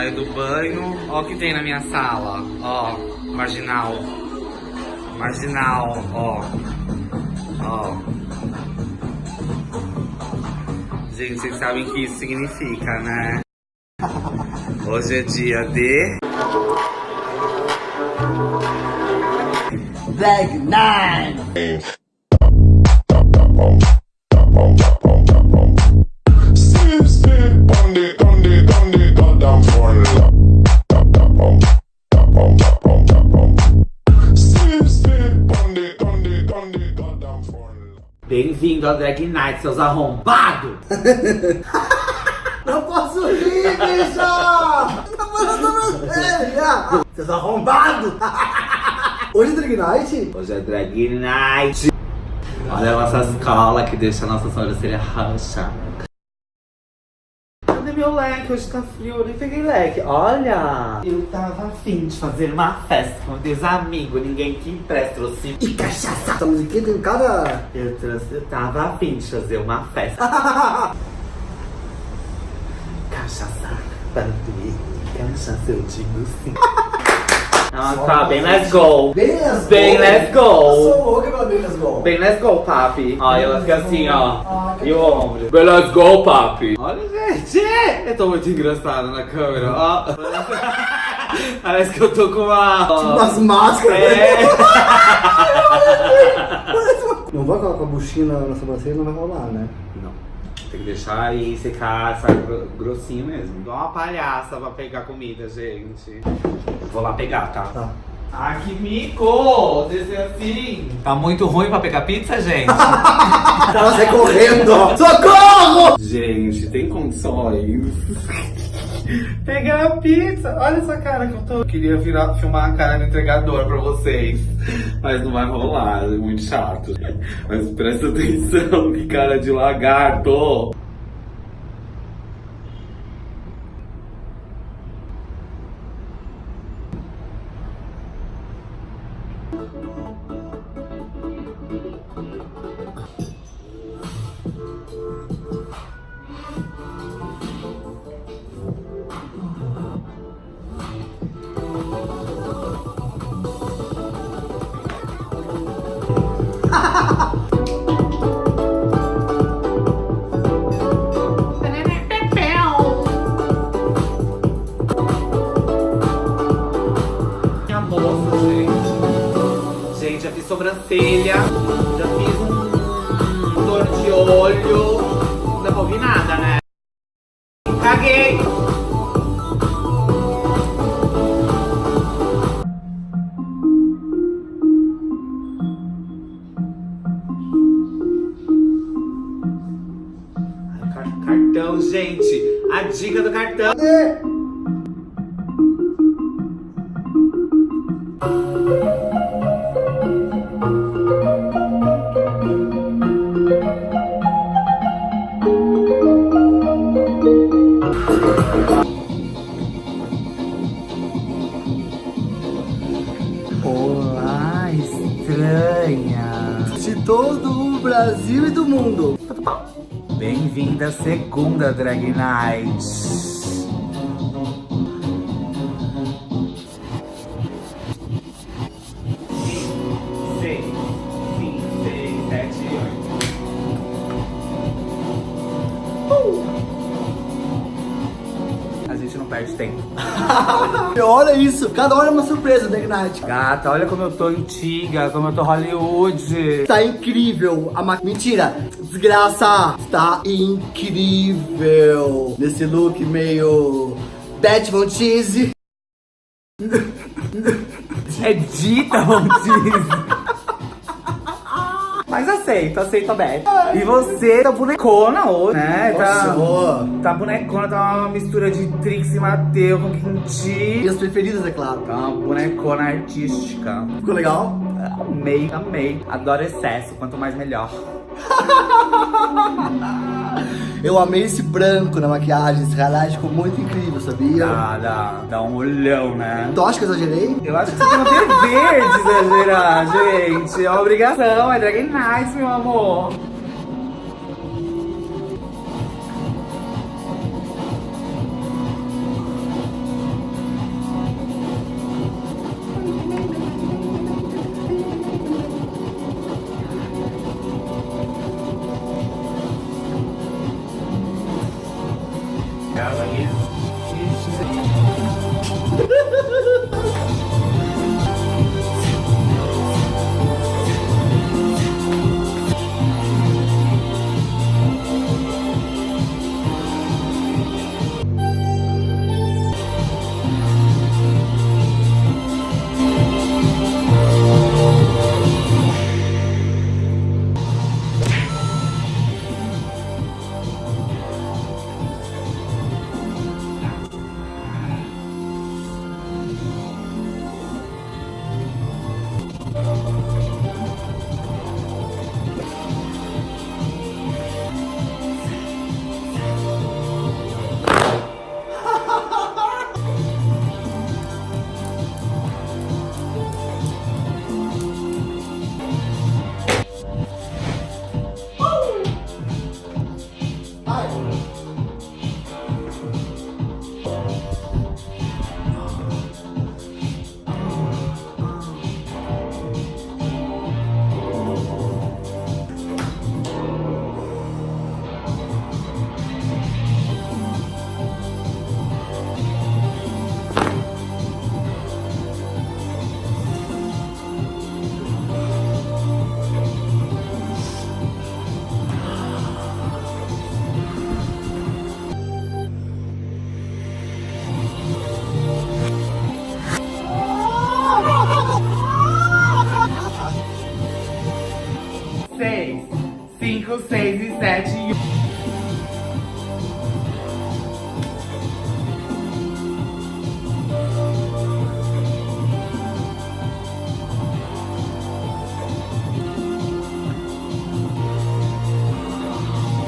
Saio do banho. Ó o que tem na minha sala. Ó, marginal. Marginal, ó. Ó. Gente, vocês sabem o que isso significa, né? Hoje é dia de... Black Nine. Sip, sip, Bem-vindo Drag Night, seus arrombados! Não posso rir, bicho! Tá falando sério! Seus arrombados! Hoje é Drag Night? Hoje é Drag Night! Olha nossa escola que deixa a nossa sobrancelha roxa. Meu leque? Hoje tá frio, eu nem peguei leque. Olha! Eu tava afim de fazer uma festa com meus amigos, ninguém que empresta, trouxe... E cachaça! Essa musiquinha tem cada... Eu trouxe, eu tava afim de fazer uma festa. Cachaça, para doer, cachaça eu digo sim. Ah, tá, bem let's go. Bem let's go! Bem let's go. Eu sou louca pela bem let's go! Bem let's go, papi. Ó, e ela fica assim, ó. Ah, E o ombro. Bem let's go, papi. Olha, gente. Eu tô muito engraçado na câmera, ó. Parece que eu tô com uma... Umas máscaras! É. Não vai colocar a buchinha na, sobrancelha, não vai rolar, né? Não. Tem que deixar aí secar, sabe, gro- grossinho mesmo. Igual uma palhaça pra pegar comida, gente. Vou lá pegar, tá? Tá. Ah, que mico! Descer assim. Tá muito ruim pra pegar pizza, gente? Ela sai correndo! Socorro! gente, tem condições. Pegar a pizza. Olha essa cara que eu tô. Eu queria virar, filmar a cara do entregador pra vocês. Mas não vai rolar, é muito chato. Mas presta atenção, que cara de lagarto. Sobrancelha, já fiz um torno de olho. Não ouvir nada, né? Caguei! Cartão, gente! A dica do cartão! Bem-vinda segunda Drag Night! Perde tempo. Olha isso, cada hora é uma surpresa, Drag Night. Gata, olha como eu tô antiga, como eu tô Hollywood. Tá incrível. A ma... Mentira, desgraça. Tá incrível. Nesse look meio... Von Cheese. É dita, Montiz. Mas aceito, aceito a Beth. E você tá bonecona hoje, né? Tá, tá bonecona, tá uma mistura de Trix e Mateu com Quinti. Minhas preferidas, é claro. Tá uma bonecona artística. Ficou legal? Amei, amei. Adoro excesso, quanto mais melhor. Eu amei esse branco na maquiagem, esse highlight ficou muito incrível, sabia? Dá, dá, dá um olhão, né? Tu acha que eu exagerei? Eu acho que você tem um dever de exagerar, gente. É uma obrigação, é Drag Night, meu amor. 6 e 7 e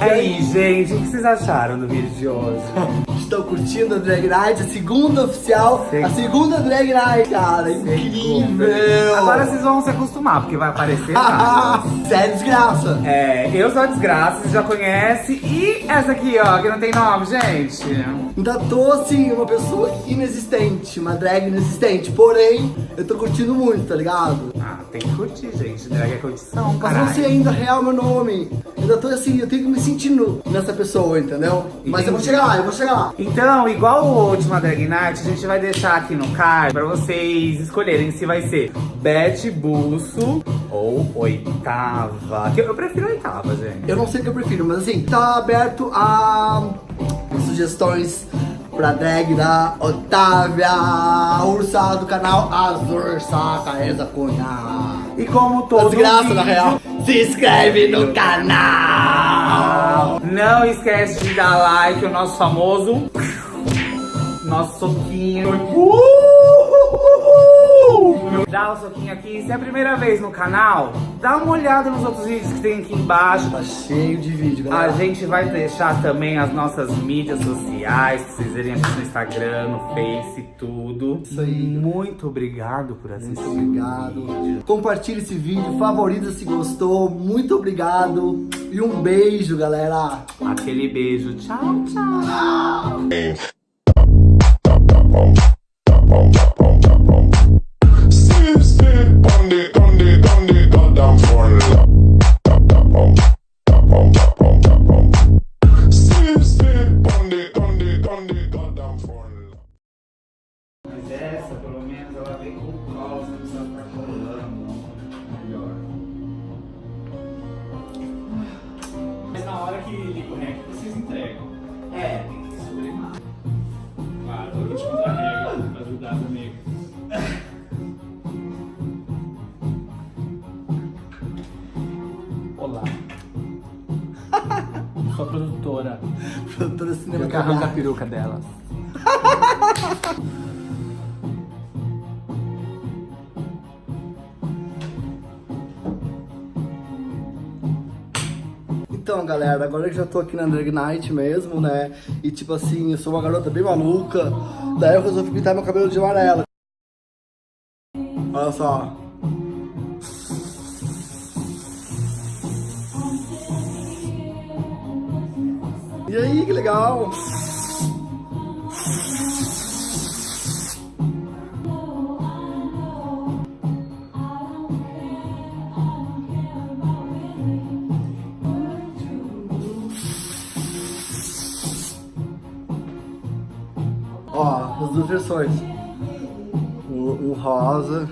E aí, gente, o que vocês acharam do vídeo de hoje? Estão curtindo a Drag Night, a segunda oficial, a segunda Drag Night, cara. Incrível! Agora vocês vão se acostumar, porque vai aparecer nada. Sério, desgraça. É, eu sou a desgraça, vocês já conhecem. E essa aqui, ó, que não tem nome, gente. Ainda tô assim, uma pessoa inexistente, uma drag inexistente. Porém, eu tô curtindo muito, tá ligado? Tem que curtir, gente. Drag é curtição, Mas não sei caralho. ainda real meu nome. Ainda tô assim, eu tenho que me sentir nu nessa pessoa, entendeu? Mas eu vou chegar lá, eu vou chegar lá. Então, igual o último Drag Night, a gente vai deixar aqui no card pra vocês escolherem se vai ser Beth Busso ou Oitava. Que Eu prefiro Oitava, gente. Eu não sei o que eu prefiro, mas assim, tá aberto a sugestões pra drag da Otávia Ursa do canal Azur Sacaeza Cunha. E como todo Desgraça, vídeo, na real. Se inscreve no canal! Não esquece de dar like, o nosso famoso nosso soquinho. Dá o soquinho aqui. Se é a primeira vez no canal, dá uma olhada nos outros vídeos que tem aqui embaixo. Tá cheio de vídeo, A galera. gente vai deixar também as nossas mídias sociais, pra vocês verem aqui no Instagram, no Face, tudo. Isso aí. Muito obrigado por assistir. Muito obrigado. Compartilhe esse vídeo, favorita se gostou. Muito obrigado. E um beijo, galera. Aquele beijo. Tchau, tchau. Step, Na hora que vocês entregam. É, tem que sublimar. Claro, eu vou te contar a regra pra ajudar também. Olá. Sou a produtora. Produtora Eu que Cinema arranco a peruca delas. Então, galera, agora que já tô aqui na Drag Night mesmo, né? E tipo assim, eu sou uma garota bem maluca. Daí eu resolvi pintar meu cabelo de amarelo. Olha só. E aí, que legal! Duas versões. Um, um rosa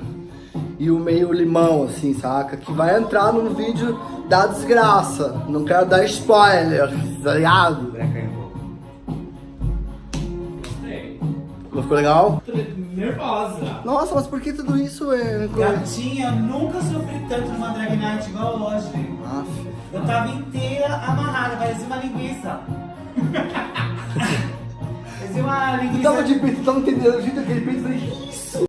e o meio limão, assim, saca? Que vai entrar no vídeo da desgraça. Não quero dar spoiler, tá ligado? Um. Não ficou legal? Nervosa. Nossa, mas por que tudo isso é... Gatinha, nunca sofri tanto numa drag night igual hoje. Aff. Eu tava inteira amarrada, parecia uma linguiça. parecia uma linguiça. Tava de peito, tava entendendo o jeito daquele peito, falei...